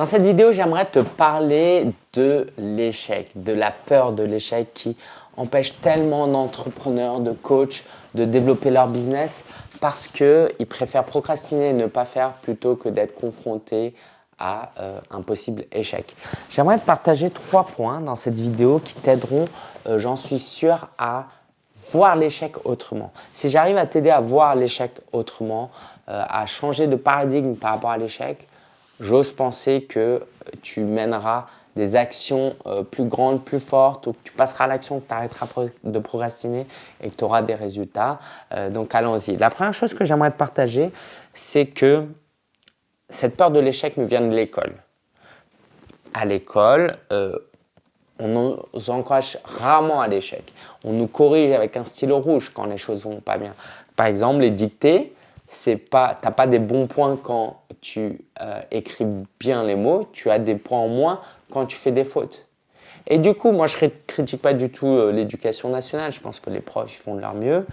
Dans cette vidéo, j'aimerais te parler de l'échec, de la peur de l'échec qui empêche tellement d'entrepreneurs, de coachs de développer leur business parce qu'ils préfèrent procrastiner et ne pas faire plutôt que d'être confrontés à euh, un possible échec. J'aimerais te partager trois points dans cette vidéo qui t'aideront, euh, j'en suis sûr, à voir l'échec autrement. Si j'arrive à t'aider à voir l'échec autrement, euh, à changer de paradigme par rapport à l'échec, j'ose penser que tu mèneras des actions euh, plus grandes, plus fortes, ou que tu passeras à l'action, que tu arrêteras de procrastiner et que tu auras des résultats. Euh, donc allons-y. La première chose que j'aimerais te partager, c'est que cette peur de l'échec me vient de l'école. À l'école, euh, on nous encourage rarement à l'échec. On nous corrige avec un stylo rouge quand les choses vont pas bien. Par exemple, les dictées, tu n'as pas des bons points quand tu écris bien les mots, tu as des points en moins quand tu fais des fautes. Et du coup, moi, je ne critique pas du tout euh, l'éducation nationale. Je pense que les profs ils font de leur mieux,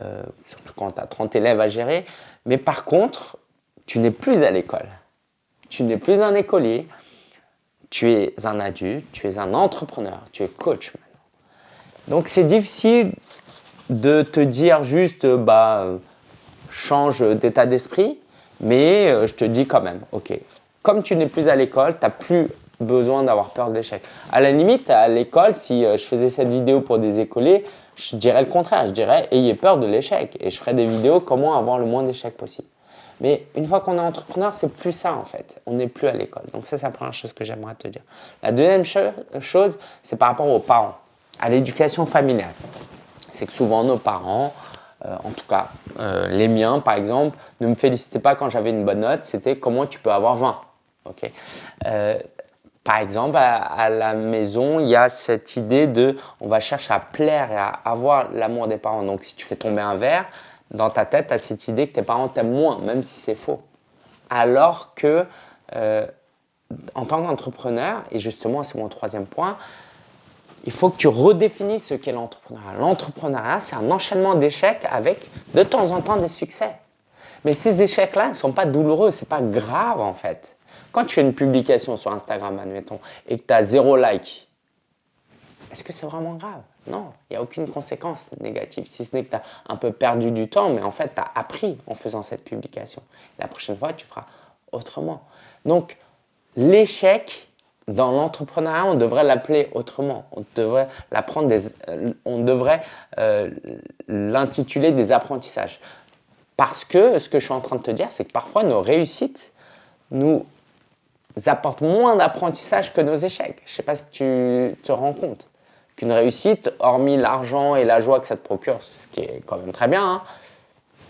euh, surtout quand tu as 30 élèves à gérer. Mais par contre, tu n'es plus à l'école. Tu n'es plus un écolier. Tu es un adulte, tu es un entrepreneur, tu es coach maintenant. Donc, c'est difficile de te dire juste, bah, change d'état d'esprit, mais euh, je te dis quand même, ok, comme tu n'es plus à l'école, tu n'as plus besoin d'avoir peur de l'échec. À la limite, à l'école, si euh, je faisais cette vidéo pour des écoliers, je dirais le contraire. Je dirais ayez peur de l'échec et je ferai des vidéos comment avoir le moins d'échecs possible. Mais une fois qu'on est entrepreneur, c'est plus ça en fait. On n'est plus à l'école. Donc ça, c'est la première chose que j'aimerais te dire. La deuxième chose, c'est par rapport aux parents, à l'éducation familiale. C'est que souvent nos parents, euh, en tout cas euh, les miens par exemple, ne me félicitaient pas quand j'avais une bonne note. C'était comment tu peux avoir 20. ok? Par exemple, à, la maison, il y a cette idée de on va chercher à plaire et à avoir l'amour des parents. Donc, si tu fais tomber un verre, dans ta tête, tu as cette idée que tes parents t'aiment moins, même si c'est faux. Alors que, euh, en tant qu'entrepreneur, et justement, c'est mon troisième point, il faut que tu redéfinisses ce qu'est l'entrepreneuriat. L'entrepreneuriat, c'est un enchaînement d'échecs avec de temps en temps des succès. Mais ces échecs-là ne sont pas douloureux, ce n'est pas grave en fait. Quand tu fais une publication sur Instagram, admettons, et que tu as zéro like, est-ce que c'est vraiment grave? Non, il n'y a aucune conséquence négative, si ce n'est que tu as un peu perdu du temps, mais en fait, tu as appris en faisant cette publication. La prochaine fois, tu feras autrement. Donc, l'échec dans l'entrepreneuriat, on devrait l'appeler autrement. On devrait l'apprendre des, euh, on devrait euh, l'intituler des apprentissages. Parce que ce que je suis en train de te dire, c'est que parfois nos réussites nous apportent moins d'apprentissage que nos échecs. Je ne sais pas si tu te rends compte qu'une réussite, hormis l'argent et la joie que ça te procure, ce qui est quand même très bien, hein,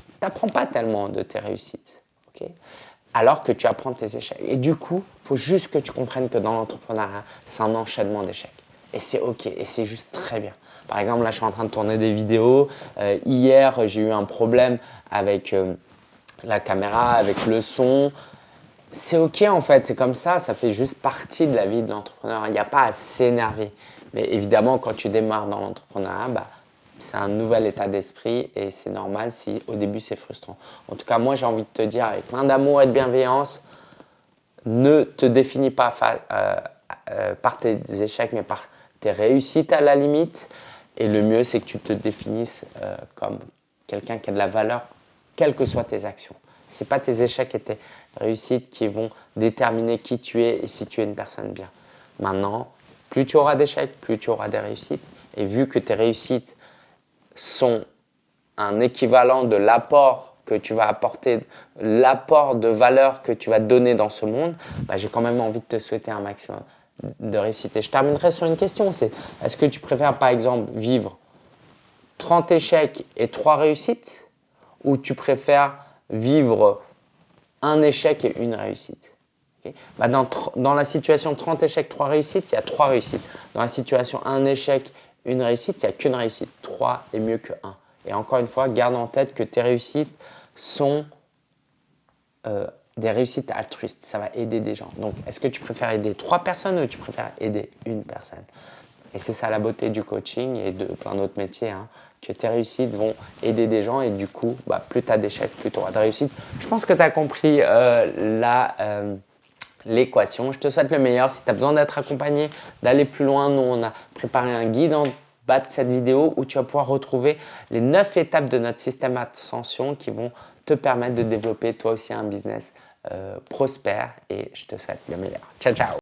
tu n'apprends pas tellement de tes réussites. Alors que tu apprends tes échecs. Et du coup, il faut juste que tu comprennes que dans l'entrepreneuriat, c'est un enchaînement d'échecs. Et c'est OK, et c'est juste très bien. Par exemple, là, je suis en train de tourner des vidéos. Euh, hier, j'ai eu un problème avec euh, la caméra, avec le son c'est ok en fait, c'est comme ça, ça fait juste partie de la vie de l'entrepreneur. Il n'y a pas à s'énerver. Mais évidemment, quand tu démarres dans l'entrepreneuriat, bah, c'est un nouvel état d'esprit et c'est normal si au début c'est frustrant. En tout cas, moi j'ai envie de te dire avec plein d'amour et de bienveillance, ne te définis pas euh, euh, par tes échecs mais par tes réussites à la limite. Et le mieux c'est que tu te définisses euh, comme quelqu'un qui a de la valeur, quelles que soient tes actions. Ce pas tes échecs et tes réussites qui vont déterminer qui tu es et si tu es une personne bien. Maintenant, plus tu auras d'échecs, plus tu auras des réussites. Et vu que tes réussites sont un équivalent de l'apport que tu vas apporter, l'apport de valeur que tu vas donner dans ce monde, bah, j'ai quand même envie de te souhaiter un maximum de réussite. Et je terminerai sur une question, c'est est-ce que tu préfères par exemple vivre 30 échecs et 3 réussites ou tu préfères vivre un échec et une réussite? Bah, dans, dans, la situation 30 échecs, 3 réussites, il y a 3 réussites. Dans la situation 1 échec, une réussite, il n'y a qu'une réussite. 3 est mieux que 1. Et encore une fois, garde en tête que tes réussites sont euh, des réussites altruistes. Ça va aider des gens. Donc, est-ce que tu préfères aider 3 personnes ou tu préfères aider une personne? Et c'est ça la beauté du coaching et de plein d'autres métiers. Hein que tes réussites vont aider des gens et du coup, bah, plus tu as d'échecs, plus tu auras de réussites. Je pense que tu as compris euh, la, euh, l'équation. Je te souhaite le meilleur. Si tu as besoin d'être accompagné, d'aller plus loin, nous, on a préparé un guide en bas de cette vidéo où tu vas pouvoir retrouver les 9 étapes de notre système Ascension qui vont te permettre de développer toi aussi un business euh, prospère et je te souhaite le meilleur. Ciao, ciao